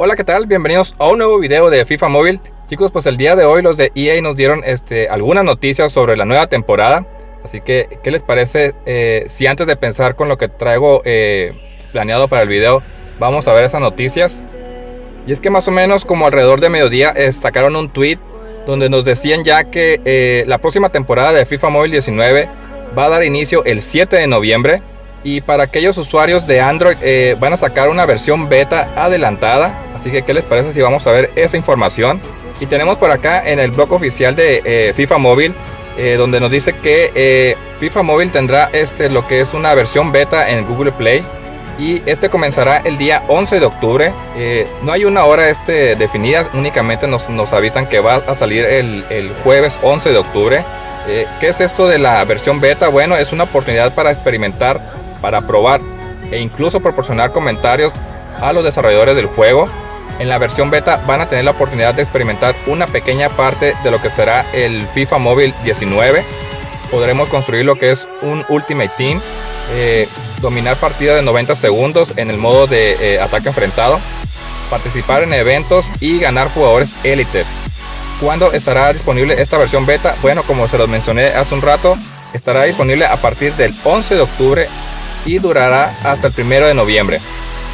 Hola, ¿qué tal? Bienvenidos a un nuevo video de FIFA Móvil. Chicos, pues el día de hoy los de EA nos dieron este, algunas noticias sobre la nueva temporada. Así que, ¿qué les parece eh, si antes de pensar con lo que traigo eh, planeado para el video, vamos a ver esas noticias? Y es que más o menos como alrededor de mediodía eh, sacaron un tweet donde nos decían ya que la próxima temporada de FIFA Móvil 19 va a dar inicio el 7 de noviembre. Y para aquellos usuarios de Android van a sacar una versión beta adelantada Así que, ¿qué les parece si vamos a ver esa información? Y tenemos por acá en el blog oficial de eh, FIFA Móvil, eh, donde nos dice que eh, FIFA Móvil tendrá este, lo que es una versión beta en Google Play. Y este comenzará el día 11 de octubre. no hay una hora este definida, únicamente nos, nos avisan que va a salir el, el jueves 11 de octubre. ¿Qué es esto de la versión beta? Bueno, es una oportunidad para experimentar, para probar e incluso proporcionar comentarios a los desarrolladores del juego. En la versión beta van a tener la oportunidad de experimentar una pequeña parte de lo que será el FIFA Móvil 19. Podremos construir lo que es un Ultimate Team, eh, dominar partidas de 90 segundos en el modo de eh, ataque enfrentado, participar en eventos y ganar jugadores élites. ¿Cuándo estará disponible esta versión beta? Bueno, como se los mencioné hace un rato, estará disponible a partir del 11 de octubre y durará hasta el 1 de noviembre.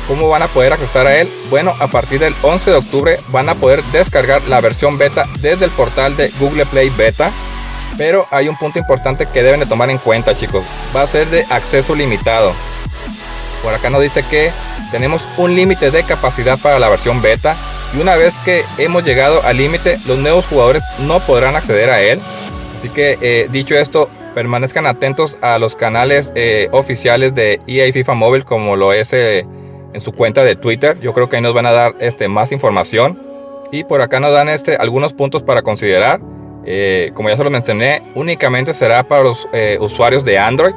¿Cómo van a poder acceder a él? Bueno, a partir del 11 de octubre van a poder descargar la versión beta desde el portal de Google Play Beta. Pero hay un punto importante que deben de tomar en cuenta chicos. Va a ser de acceso limitado. Por acá nos dice que tenemos un límite de capacidad para la versión beta. Y una vez que hemos llegado al límite, los nuevos jugadores no podrán acceder a él. Así que eh, dicho esto, permanezcan atentos a los canales eh, oficiales de EA FIFA Móvil como lo es... Eh, en su cuenta de Twitter. Yo creo que ahí nos van a dar este, más información. Y por acá nos dan este, algunos puntos para considerar. Eh, como ya se lo mencioné, únicamente será para los usuarios de Android.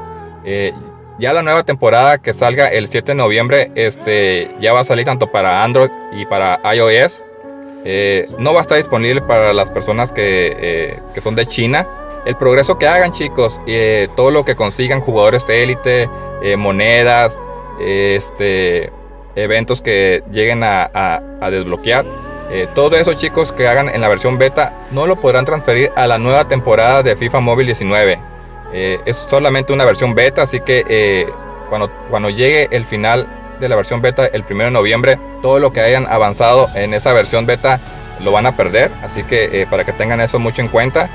Ya la nueva temporada que salga el 7 de noviembre este, ya va a salir tanto para Android y para iOS. no va a estar disponible para las personas que, que son de China. El progreso que hagan chicos, todo lo que consigan jugadores de élite, monedas, este, eventos que lleguen a, desbloquear. Eh, todo eso chicos que hagan en la versión beta no lo podrán transferir a la nueva temporada de FIFA Móvil 19. Eh, es solamente una versión beta, así que eh, cuando, cuando llegue el final de la versión beta el 1 de noviembre, todo lo que hayan avanzado en esa versión beta lo van a perder. Así que para que tengan eso mucho en cuenta.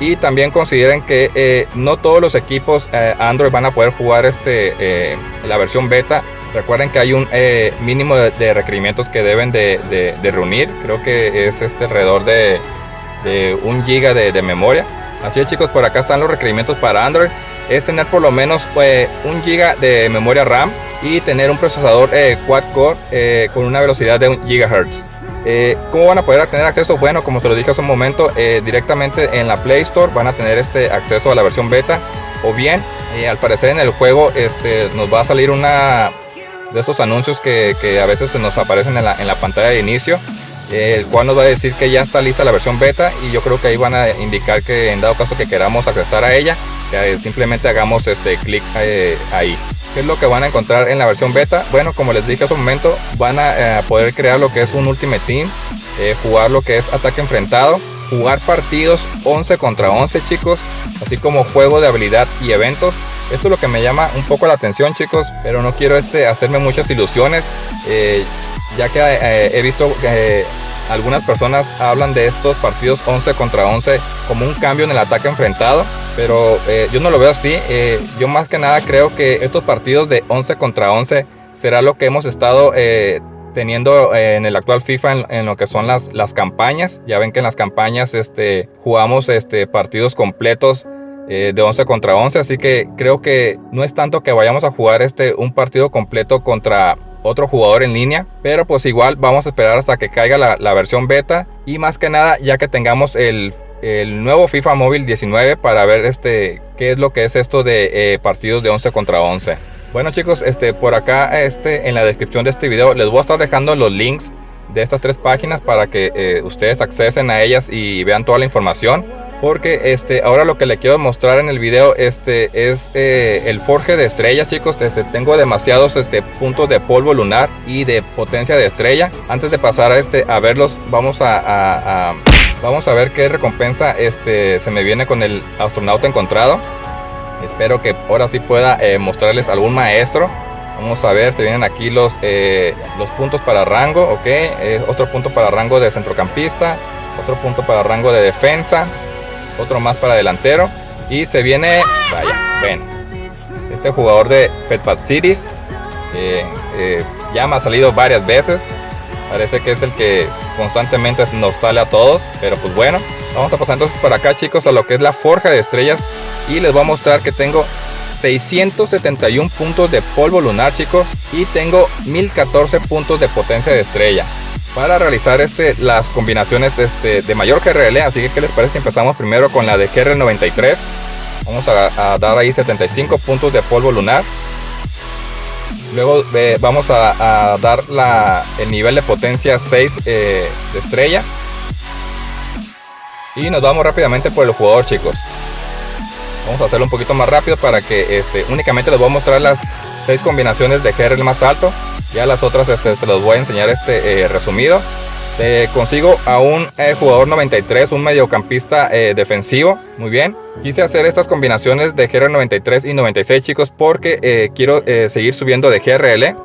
Y también consideren que no todos los equipos Android van a poder jugar este, la versión beta Recuerden que hay un eh, mínimo de, requerimientos que deben de, reunir. Creo que es este alrededor de, un giga de, memoria. Así es chicos, por acá están los requerimientos para Android. Es tener por lo menos un giga de memoria RAM y tener un procesador eh, quad core eh, con una velocidad de un gigahertz. ¿Cómo van a poder tener acceso? Bueno, como se lo dije hace un momento, directamente en la Play Store van a tener este acceso a la versión beta. O bien, al parecer en el juego este, nos va a salir una de esos anuncios que, a veces se nos aparecen en la, en la pantalla de inicio el cual nos va a decir que ya está lista la versión beta y yo creo que ahí van a indicar que en dado caso que queramos acceder a ella simplemente hagamos este clic eh, ahí ¿Qué es lo que van a encontrar en la versión beta? Bueno, como les dije hace un momento, van a eh, poder crear lo que es un Ultimate Team, eh, jugar lo que es ataque enfrentado, jugar partidos 11 contra 11 chicos, así como juego de habilidad y eventos. Esto es lo que me llama un poco la atención chicos, pero no quiero este, hacerme muchas ilusiones, eh, ya que he visto algunas personas hablan de estos partidos 11 contra 11 como un cambio en el ataque enfrentado, pero eh, yo no lo veo así. yo más que nada creo que estos partidos de 11 contra 11 será lo que hemos estado teniendo en el actual FIFA en, lo que son las, las campañas. Ya ven que en las campañas este, jugamos este, partidos completos eh, de 11 contra 11, así que creo que no es tanto que vayamos a jugar este un partido completo contra otro jugador en línea, pero pues igual vamos a esperar hasta que caiga la, versión beta y más que nada ya que tengamos el, nuevo FIFA Móvil 19 para ver este qué es lo que es esto de eh, partidos de 11 contra 11. Bueno chicos, este por acá este en la descripción de este video les voy a estar dejando los links de estas tres páginas para que eh, ustedes accesen a ellas y vean toda la información. Porque este ahora lo que le quiero mostrar en el video este es eh, el forje de estrellas chicos. Este tengo demasiados este puntos de polvo lunar y de potencia de estrella. Antes de pasar a este a verlos vamos a, vamos a ver qué recompensa este se me viene con el astronauta encontrado. Espero que ahora sí pueda eh, mostrarles algún maestro. Vamos a ver se vienen aquí los eh, los puntos para rango ok. Otro punto para rango de centrocampista otro punto para rango de defensa otro más para delantero. Y se viene, vaya, ven, este jugador de Fat Cities, eh, ya me ha salido varias veces. Parece que es el que constantemente nos sale a todos, pero pues bueno. Vamos a pasar entonces para acá chicos a lo que es la forja de estrellas. Y les voy a mostrar que tengo 671 puntos de polvo lunar chicos. Y tengo 1014 puntos de potencia de estrella para realizar este, las combinaciones este, de mayor GRL. Así que, ¿qué les parece? Empezamos primero con la de GR93. Vamos a, dar ahí 75 puntos de polvo lunar. Luego vamos a, dar la, el nivel de potencia 6 eh, de estrella. Y nos vamos rápidamente por el jugador, chicos. Vamos a hacerlo un poquito más rápido para que este, únicamente les voy a mostrar las 6 combinaciones de GRL más alto. Ya las otras este, se los voy a enseñar este eh, resumido. Eh, consigo a un eh, jugador 93, un mediocampista defensivo. Muy bien. Quise hacer estas combinaciones de GR 93 y 96 chicos porque quiero seguir subiendo de GRL.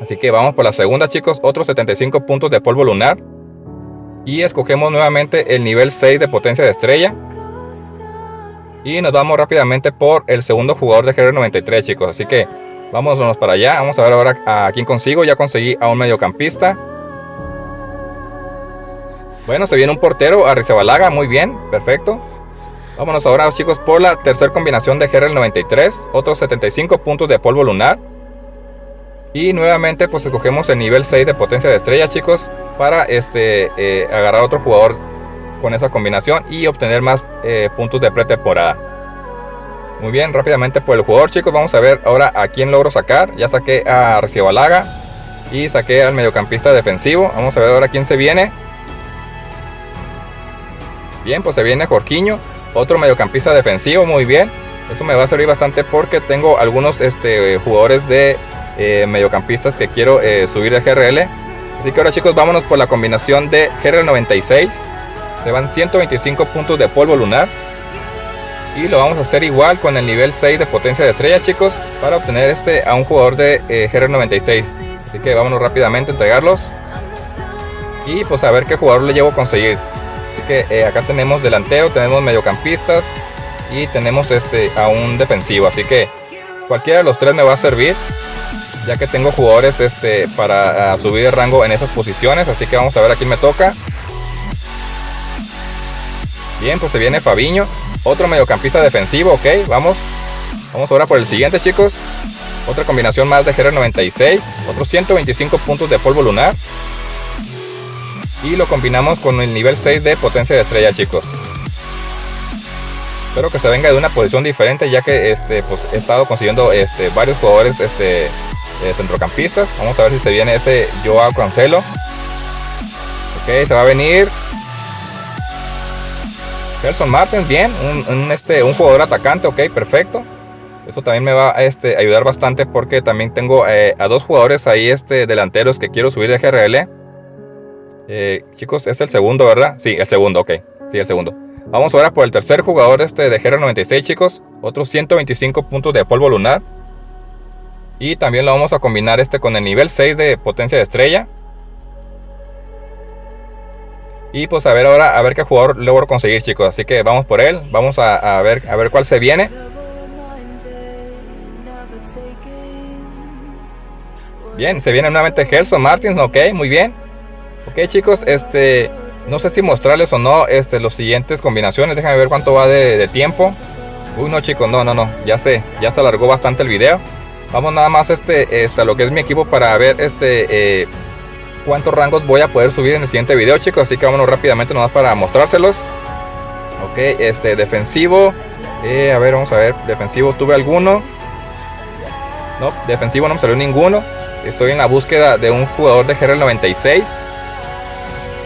Así que vamos por la segunda chicos. Otros 75 puntos de polvo lunar. Y escogemos nuevamente el nivel 6 de potencia de estrella. Y nos vamos rápidamente por el segundo jugador de GR 93 chicos. Así que Vámonos para allá. Vamos a ver ahora a quién consigo. Ya conseguí a un mediocampista. Bueno, se viene un portero, a Rizabalaga. Muy bien, perfecto. Vámonos ahora, chicos, por la tercera combinación de GRL 93. Otros 75 puntos de polvo lunar. Y nuevamente, pues escogemos el nivel 6 de potencia de estrella, chicos. Para este eh, agarrar otro jugador con esa combinación y obtener más eh, puntos de pretemporada. Muy bien, rápidamente por el jugador, chicos. Vamos a ver ahora a quién logro sacar. Ya saqué a Balaga y saqué al mediocampista defensivo. Vamos a ver ahora quién se viene. Bien, pues se viene Jorquiño, otro mediocampista defensivo, muy bien. Eso me va a servir bastante porque tengo algunos este, jugadores de eh, mediocampistas que quiero eh, subir de GRL. Así que ahora chicos, vámonos por la combinación de GRL 96. Se van 125 puntos de polvo lunar. Y lo vamos a hacer igual con el nivel 6 de potencia de estrella, chicos, para obtener este a un jugador de eh, GR96. Así que vámonos rápidamente a entregarlos. Y pues a ver qué jugador le llevo a conseguir. Así que eh, acá tenemos delantero, tenemos mediocampistas y tenemos este a un defensivo. Así que cualquiera de los tres me va a servir. Ya que tengo jugadores este, para subir de rango en esas posiciones. Así que vamos a ver a quién me toca. Bien, pues se viene Fabiño. Otro mediocampista defensivo, ok, vamos. Vamos ahora por el siguiente, chicos. Otra combinación más de GR96. Otros 125 puntos de polvo lunar. Y lo combinamos con el nivel 6 de potencia de estrella, chicos. Espero que se venga de una posición diferente, ya que este, pues, he estado consiguiendo este, varios jugadores este, centrocampistas. Vamos a ver si se viene ese Joao Cancelo. Ok, se va a venir Gerson Martins, bien, un, este, un jugador atacante, ok, perfecto. Eso también me va a este, ayudar bastante porque también tengo eh, a dos jugadores ahí este, delanteros que quiero subir de GRL. Eh, chicos, es el segundo, ¿verdad? Sí, el segundo, ok. Sí, el segundo. Vamos ahora por el tercer jugador este de GR96, chicos. Otros 125 puntos de polvo lunar. Y también lo vamos a combinar este con el nivel 6 de potencia de estrella. Y pues a ver ahora, a ver qué jugador logro conseguir, chicos. Así que vamos por él. Vamos a, ver, a ver cuál se viene. Bien, se viene nuevamente Gelson Martins, ok, muy bien. Ok chicos, este, no sé si mostrarles o no este, los siguientes combinaciones. Déjenme ver cuánto va de, tiempo. Uy, no chicos, no, no, no, ya sé, ya se alargó bastante el video. Vamos nada más este, este, a lo que es mi equipo para ver este, eh, cuántos rangos voy a poder subir en el siguiente video, chicos. Así que vámonos rápidamente nomás para mostrárselos. Ok, este defensivo. Eh, a ver, vamos a ver. Defensivo, ¿tuve alguno? No, defensivo no me salió ninguno. Estoy en la búsqueda de un jugador de GR96.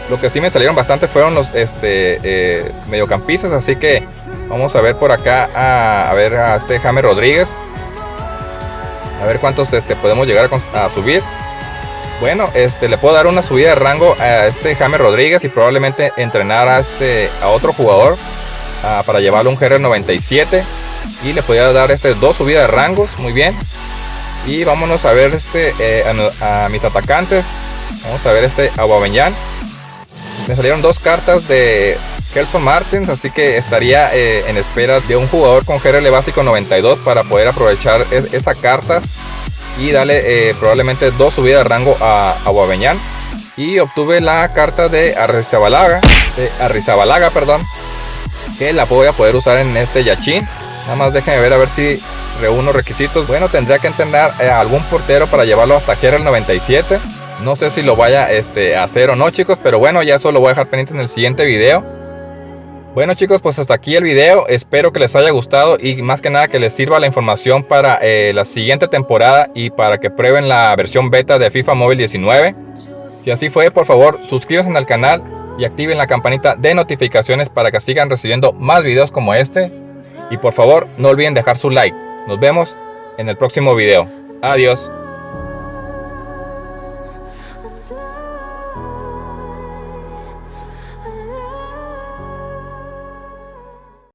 Lo que sí me salieron bastante fueron los este, eh, mediocampistas, así que vamos a ver por acá a, ver a este James Rodríguez. A ver cuántos este, podemos llegar a, subir. Bueno, este, le puedo dar una subida de rango a este James Rodríguez y probablemente entrenar a, este, a otro jugador para llevarlo un GR97. Y le podría dar este, dos subidas de rangos, muy bien. Y vámonos a ver este, eh, a, mis atacantes. Vamos a ver este Aguaveñán. Me salieron dos cartas de Kelson Martins, así que estaría eh, en espera de un jugador con GRL básico 92 para poder aprovechar esa carta y darle eh, probablemente dos subidas de rango a Aguaveñán. Y obtuve la carta de Arrizabalaga, de Arrizabalaga, perdón, que la voy a poder usar en este Yachin. Nada más déjenme ver a ver si reúno requisitos. Bueno, tendría que entender a algún portero para llevarlo hasta GRL 97. No sé si lo vaya este, a hacer o no, chicos, pero bueno, ya eso lo voy a dejar pendiente en el siguiente video. Bueno chicos, pues hasta aquí el video, espero que les haya gustado y más que nada que les sirva la información para eh, la siguiente temporada y para que prueben la versión beta de FIFA Mobile 19. Si así fue, por favor, suscríbanse al canal y activen la campanita de notificaciones para que sigan recibiendo más videos como este. Y por favor, no olviden dejar su like. Nos vemos en el próximo video. Adiós.